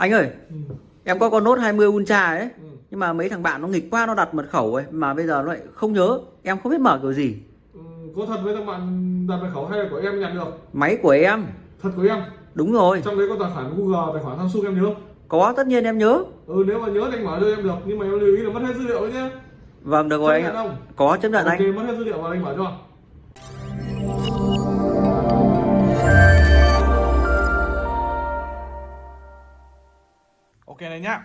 anh ơi ừ. em có con nốt 20 ultra ấy. Ừ. nhưng mà mấy thằng bạn nó nghịch quá nó đặt mật khẩu ấy mà bây giờ nó lại không nhớ. Em không biết mở kiểu gì. Ừ, có thật với các bạn đặt mật khẩu hay là của em nhận được? Máy của em. Thật của em? Đúng rồi. Trong đấy có tài khoản Google tài khoản Samsung em nhớ không? có tất nhiên em nhớ. Ừ nếu mà nhớ thì anh mở cho em được. Nhưng mà em lưu ý là mất hết dữ liệu đấy nhé vâng được rồi anh nhận ạ. có chấp nhận ok anh. mất hết dữ liệu và anh mở cho ok nhá.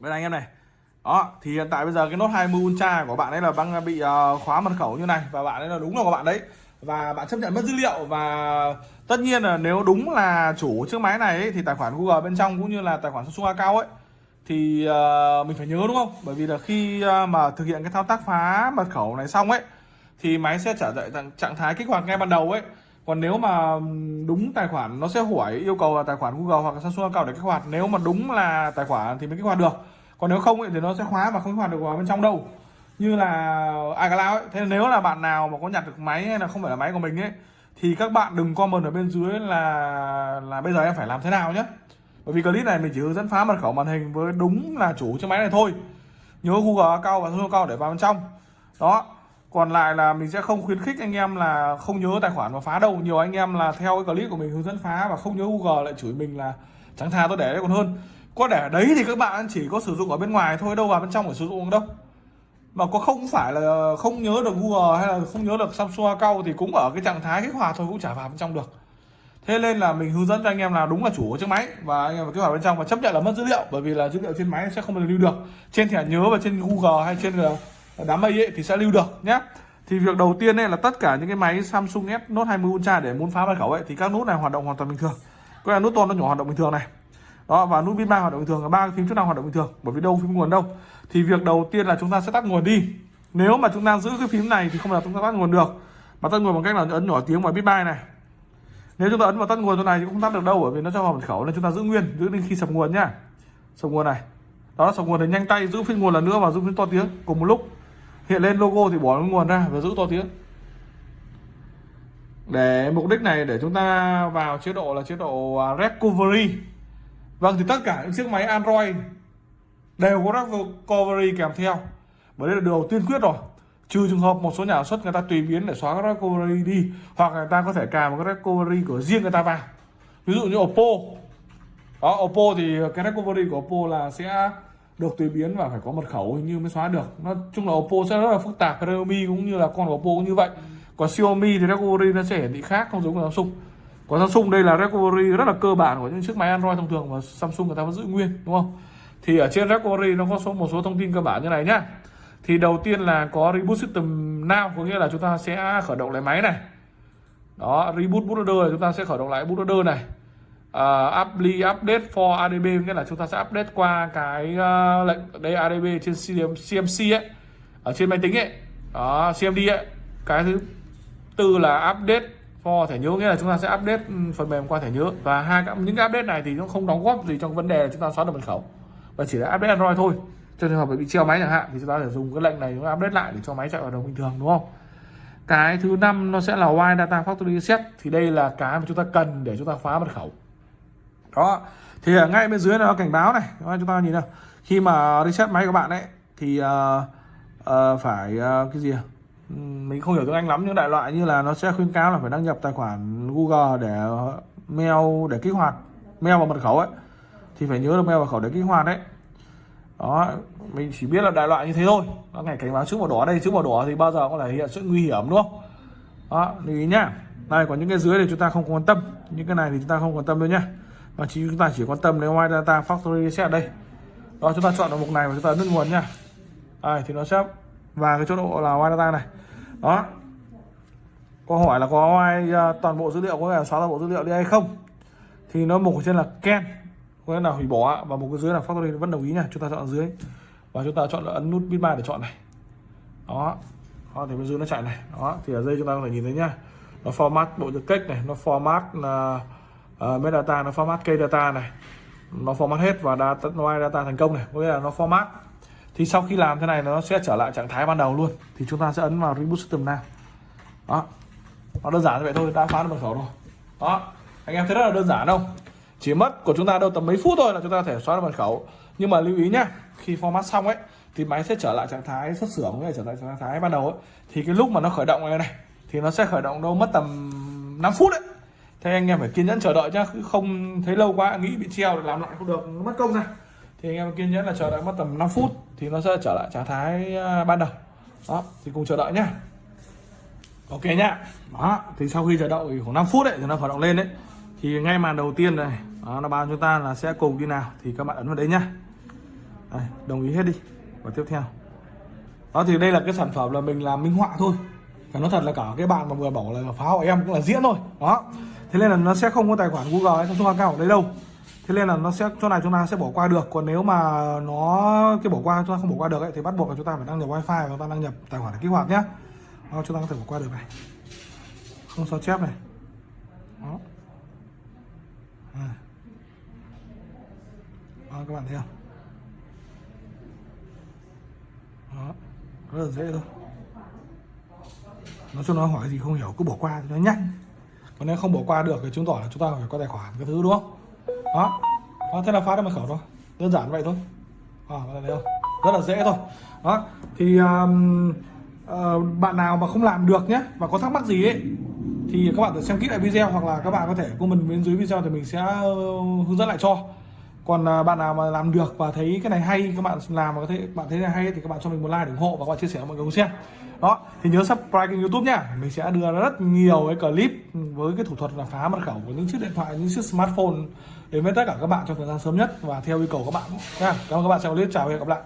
Bên anh em này. Đó thì hiện tại bây giờ cái nốt 20 ultra của bạn ấy là đang bị uh, khóa mật khẩu như này và bạn ấy là đúng là của bạn đấy. Và bạn chấp nhận mất dữ liệu và tất nhiên là nếu đúng là chủ chiếc máy này ấy, thì tài khoản Google bên trong cũng như là tài khoản Samsung account ấy thì uh, mình phải nhớ đúng không? Bởi vì là khi uh, mà thực hiện cái thao tác phá mật khẩu này xong ấy thì máy sẽ trở lại trạng thái kích hoạt ngay ban đầu ấy còn nếu mà đúng tài khoản nó sẽ hỏi yêu cầu là tài khoản Google hoặc là Samsung account để kích hoạt. Nếu mà đúng là tài khoản thì mới kích hoạt được. Còn nếu không ấy, thì nó sẽ khóa và không kích hoạt được vào bên trong đâu. Như là iCloud ấy. Thế nếu là bạn nào mà có nhặt được máy hay là không phải là máy của mình ấy thì các bạn đừng comment ở bên dưới là là bây giờ em phải làm thế nào nhé bởi vì clip này mình chỉ hướng dẫn phá mật khẩu màn hình với đúng là chủ chiếc máy này thôi. Nhớ Google account và Samsung account để vào bên trong. Đó còn lại là mình sẽ không khuyến khích anh em là không nhớ tài khoản và phá đâu. Nhiều anh em là theo cái clip của mình hướng dẫn phá và không nhớ Google lại chửi mình là chẳng thà tôi để đấy còn hơn. Có để đấy thì các bạn chỉ có sử dụng ở bên ngoài thôi, đâu vào bên trong phải sử dụng đâu. Mà có không phải là không nhớ được Google hay là không nhớ được Samsung account thì cũng ở cái trạng thái kích hoạt thôi, cũng chả vào bên trong được. Thế nên là mình hướng dẫn cho anh em là đúng là chủ của chiếc máy và anh em phải kích hoạt bên trong và chấp nhận là mất dữ liệu, bởi vì là dữ liệu trên máy sẽ không bao giờ lưu được. Trên thẻ nhớ và trên Google hay trên ờ, đám mây ấy thì sẽ lưu được nhé thì việc đầu tiên ấy là tất cả những cái máy Samsung S Note 20 Ultra để muốn phá mật khẩu ấy, thì các nút này hoạt động hoàn toàn bình thường. Có là nút to nó nhỏ hoạt động bình thường này. Đó, và nút pin ba hoạt động bình thường, và ba phím chức năng hoạt động bình thường, bởi vì đâu phím nguồn đâu. Thì việc đầu tiên là chúng ta sẽ tắt nguồn đi. Nếu mà chúng ta giữ cái phím này thì không là chúng ta tắt nguồn được. Mà tắt nguồn bằng cách là ấn nhỏ tiếng vào bit bay này. Nếu chúng ta ấn vào tắt nguồn chỗ này thì cũng không tắt được đâu, bởi vì nó cho vào mật khẩu, nên chúng ta giữ nguyên, giữ đến khi sập nguồn nhá. Sập nguồn này. Đó, sập nguồn thì nhanh tay giữ phím nguồn lần nữa và giữ phím to tiếng cùng một lúc hiện lên logo thì bỏ nó nguồn ra và giữ to tiếng. Để mục đích này, để chúng ta vào chế độ là chế độ à, recovery. Vâng thì tất cả những chiếc máy Android đều có recovery kèm theo. Bởi đây là điều tiên quyết rồi. Trừ trường hợp một số nhà sản xuất người ta tùy biến để xóa cái recovery đi, hoặc người ta có thể cài một cái recovery của riêng người ta vào. Ví dụ như Oppo. Đó, Oppo thì cái recovery của Oppo là sẽ được tùy biến và phải có mật khẩu hình như mới xóa được. Nói chung là Oppo sẽ rất là phức tạp, Realme cũng như là con của Oppo cũng như vậy. Còn Xiaomi thì recovery nó sẽ hiển thị khác, không giống của Samsung. Còn Samsung đây là recovery rất là cơ bản của những chiếc máy Android thông thường và Samsung người ta vẫn giữ nguyên, đúng không? Thì ở trên recovery nó có số, một số thông tin cơ bản như này nhá. Thì đầu tiên là có reboot system now, có nghĩa là chúng ta sẽ khởi động lại máy này. Đó, reboot bootloader là chúng ta sẽ khởi động lại bootloader này. Ờ, uh, apply update for adb nghĩa là chúng ta sẽ update qua cái uh, lệnh đây adb trên cmc ấy ở trên máy tính ấy. Đó cmd ấy. Cái thứ tư là update for thẻ nhớ nghĩa là chúng ta sẽ update ừ, phần mềm qua thẻ nhớ. Và hai cái những cái update này thì nó không đóng góp gì trong vấn đề là chúng ta xóa được mật khẩu và chỉ là update android thôi. Trong trường hợp bị treo máy chẳng hạn thì chúng ta sẽ dùng cái lệnh này chúng ta update lại để cho máy chạy hoạt động bình thường đúng không? Cái thứ năm nó sẽ là wide data factory reset. Thì đây là cái mà chúng ta cần để chúng ta phá mật khẩu đó. Thì ở ngay bên dưới là nó cảnh báo này. Các chúng ta nhìn nào. Khi mà reset máy các bạn ấy thì uh, uh, phải uh, cái gì à? Mình không hiểu tiếng Anh lắm nhưng đại loại như là nó sẽ khuyến cáo là phải đăng nhập tài khoản Google để mail để kích hoạt mail và mật khẩu ấy. Thì phải nhớ được mail và khẩu để kích hoạt đấy. Đó mình chỉ biết là đại loại như thế thôi. Nó ngày cảnh báo chữ màu đỏ đây chữ màu đỏ thì bao giờ có thể hiện sự nguy hiểm đúng không? Đó lưu ý nhá. Đây còn những cái dưới thì chúng ta không quan tâm. Những cái này thì chúng ta không quan tâm đâu nhá mà chỉ chúng ta chỉ quan tâm đến ngoài data factory reset đây. Đó chúng ta chọn vào mục này và chúng ta ấn nguồn nha, đây thì nó sẽ và cái chỗ độ là ngoài data này. Đó. Câu hỏi là có ai uh, à, toàn bộ dữ liệu có thể xóa toàn bộ dữ liệu đi hay không? Thì nó mục trên là can có nghĩa là hủy bỏ và mục dưới là factory vẫn đồng ý nha chúng ta chọn dưới. Và chúng ta chọn là ấn nút bit ba để chọn này. Đó. Đó thì bên dưới nó chạy này. Đó thì ở đây chúng ta có thể nhìn thấy nhá. Nó format bộ nhật cách này nó format là uh, Ờ, metadata nó format cây data này. Nó format hết và data ngoài data thành công này. Có nghĩa là nó format. Thì sau khi làm thế này nó sẽ trở lại trạng thái ban đầu luôn. Thì chúng ta sẽ ấn vào reboot system now. Đó. Nó đơn giản như vậy thôi, đã phá được mật khẩu rồi. Đó. Anh em thấy rất là đơn giản không? Chỉ mất của chúng ta đâu tầm mấy phút thôi là chúng ta có thể xóa được mật khẩu. Nhưng mà lưu ý nhá, khi format xong ấy, thì máy sẽ trở lại trạng thái xuất xưởng, hay trở lại trạng thái ban đầu ấy. Thì cái lúc mà nó khởi động này này, thì nó sẽ khởi động đâu mất tầm 5 phút đấy thế anh em phải kiên nhẫn chờ đợi nhá Cứ không thấy lâu quá nghĩ bị treo để làm lại không được mất công này thì anh em kiên nhẫn là chờ đợi mất tầm 5 phút thì nó sẽ trở lại trạng thái à, ban đầu. Đó thì cùng chờ đợi nhá. Ok nhá. Đó thì sau khi chờ đợi khoảng 5 phút đấy thì nó khởi động lên đấy thì ngay màn đầu tiên này đó, nó báo chúng ta là sẽ cùng như nào thì các bạn ấn vào đấy nhá. Đây, đồng ý hết đi. Và tiếp theo. Đó thì đây là cái sản phẩm là mình làm minh họa thôi. Phải nói thật là cả cái bạn mà vừa bảo là phá của em cũng là diễn thôi. Đó thế nên là nó sẽ không có tài khoản Google hay Samsung account ở đây đâu. Thế nên là nó sẽ chỗ này chúng ta sẽ bỏ qua được. Còn nếu mà nó cái bỏ qua chúng ta không bỏ qua được ấy, thì bắt buộc là chúng ta phải đăng nhập wifi và chúng ta đăng nhập tài khoản để kích hoạt nhé đó, chúng ta có thể bỏ qua được này. Không sao chép này. Đó. À. đó các bạn thấy không? Đó rất là dễ thôi. Nói chung nó hỏi gì không hiểu cứ bỏ qua cho nó nhanh còn nếu không bỏ qua được thì chứng tỏ là chúng ta phải có tài khoản cái thứ đúng không? Đó, đó thế là phá được mật khẩu thôi. Đơn giản vậy thôi. À, bạn thấy không? Rất là dễ thôi. Đó thì um, uh, bạn nào mà không làm được nhé và có thắc mắc gì ấy thì các bạn phải xem kỹ lại video hoặc là các bạn có thể comment bên dưới video thì mình sẽ ờ, hướng dẫn lại cho còn à, bạn nào mà làm được và thấy cái này hay, các bạn làm và có thể, bạn thấy này hay thì các bạn cho mình một like để ủng hộ và các bạn chia sẻ với mọi người cùng xem. Đó, thì nhớ subscribe kênh youtube nha mình sẽ đưa ra rất nhiều cái clip với cái thủ thuật là phá mật khẩu của những chiếc điện thoại, những chiếc smartphone đến với tất cả các bạn trong thời gian sớm nhất và theo yêu cầu các bạn nha cảm ơn các bạn xem clip chào và hẹn gặp lại.